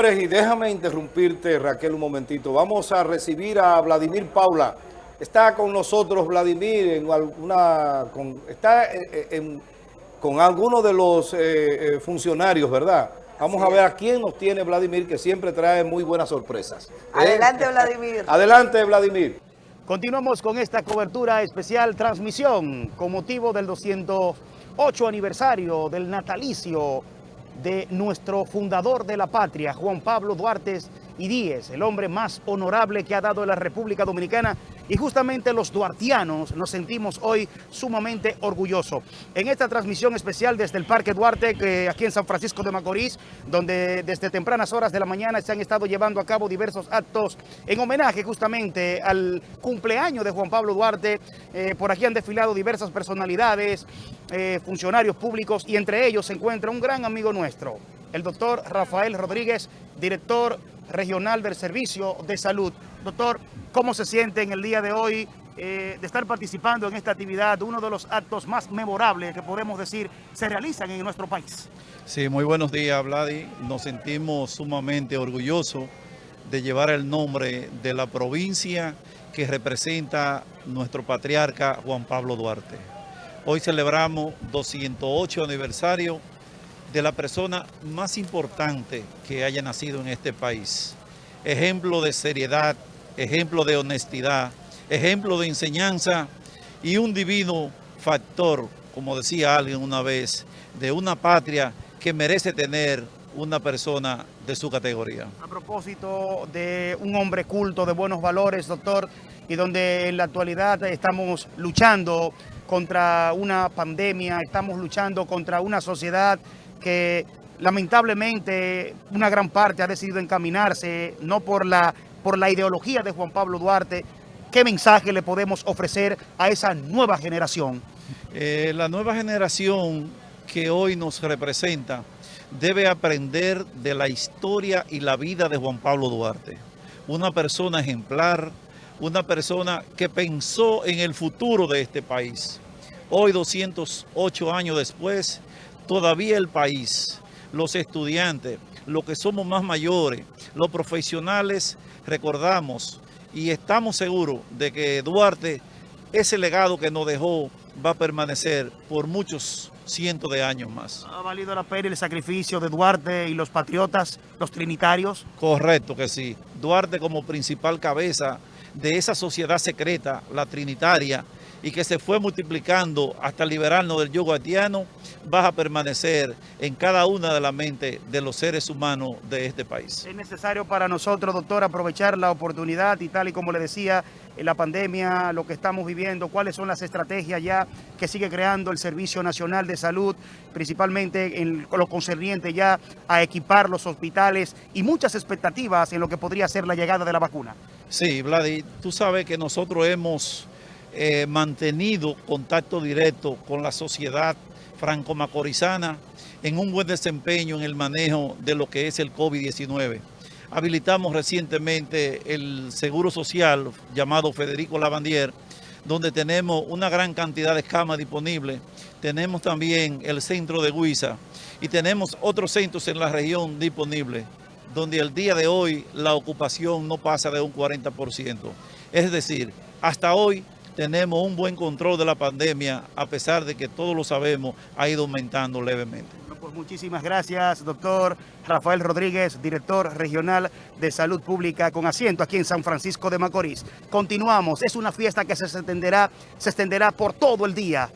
Y déjame interrumpirte, Raquel, un momentito. Vamos a recibir a Vladimir Paula. Está con nosotros Vladimir en alguna, con, está en, con algunos de los eh, eh, funcionarios, ¿verdad? Vamos a ver a quién nos tiene Vladimir, que siempre trae muy buenas sorpresas. Adelante, ¿Eh? Vladimir. Adelante, Vladimir. Continuamos con esta cobertura especial transmisión con motivo del 208 aniversario del natalicio de nuestro fundador de la patria, Juan Pablo Duarte y Díez, el hombre más honorable que ha dado la República Dominicana y justamente los duartianos nos sentimos hoy sumamente orgullosos. En esta transmisión especial desde el Parque Duarte, aquí en San Francisco de Macorís, donde desde tempranas horas de la mañana se han estado llevando a cabo diversos actos en homenaje justamente al cumpleaños de Juan Pablo Duarte. Eh, por aquí han desfilado diversas personalidades, eh, funcionarios públicos y entre ellos se encuentra un gran amigo nuestro, el doctor Rafael Rodríguez, director regional del Servicio de Salud. Doctor, ¿cómo se siente en el día de hoy eh, de estar participando en esta actividad, uno de los actos más memorables que podemos decir se realizan en nuestro país? Sí, muy buenos días, Vladi. Nos sentimos sumamente orgullosos de llevar el nombre de la provincia que representa nuestro patriarca Juan Pablo Duarte. Hoy celebramos 208 aniversario de la persona más importante que haya nacido en este país. Ejemplo de seriedad, ejemplo de honestidad, ejemplo de enseñanza y un divino factor, como decía alguien una vez, de una patria que merece tener una persona de su categoría. A propósito de un hombre culto, de buenos valores, doctor, y donde en la actualidad estamos luchando contra una pandemia, estamos luchando contra una sociedad que lamentablemente una gran parte ha decidido encaminarse no por la, por la ideología de Juan Pablo Duarte. ¿Qué mensaje le podemos ofrecer a esa nueva generación? Eh, la nueva generación que hoy nos representa debe aprender de la historia y la vida de Juan Pablo Duarte. Una persona ejemplar, una persona que pensó en el futuro de este país. Hoy, 208 años después, todavía el país, los estudiantes, los que somos más mayores, los profesionales, recordamos y estamos seguros de que Duarte, ese legado que nos dejó, va a permanecer por muchos cientos de años más. ¿Ha valido la pena el sacrificio de Duarte y los patriotas, los trinitarios? Correcto que sí. Duarte como principal cabeza de esa sociedad secreta, la trinitaria, y que se fue multiplicando hasta liberarnos del yugo haitiano, va a permanecer en cada una de las mentes de los seres humanos de este país. Es necesario para nosotros, doctor, aprovechar la oportunidad y tal y como le decía, en la pandemia, lo que estamos viviendo, cuáles son las estrategias ya que sigue creando el Servicio Nacional de Salud, principalmente en lo concerniente ya a equipar los hospitales y muchas expectativas en lo que podría ser la llegada de la vacuna. Sí, Vladi, tú sabes que nosotros hemos eh, mantenido contacto directo con la sociedad franco-macorizana en un buen desempeño en el manejo de lo que es el COVID-19. Habilitamos recientemente el Seguro Social llamado Federico Lavandier, donde tenemos una gran cantidad de camas disponibles. Tenemos también el centro de Huiza y tenemos otros centros en la región disponibles, donde el día de hoy la ocupación no pasa de un 40%. Es decir, hasta hoy tenemos un buen control de la pandemia, a pesar de que todos lo sabemos, ha ido aumentando levemente. Pues muchísimas gracias, doctor Rafael Rodríguez, director regional de Salud Pública con asiento aquí en San Francisco de Macorís. Continuamos, es una fiesta que se extenderá, se extenderá por todo el día.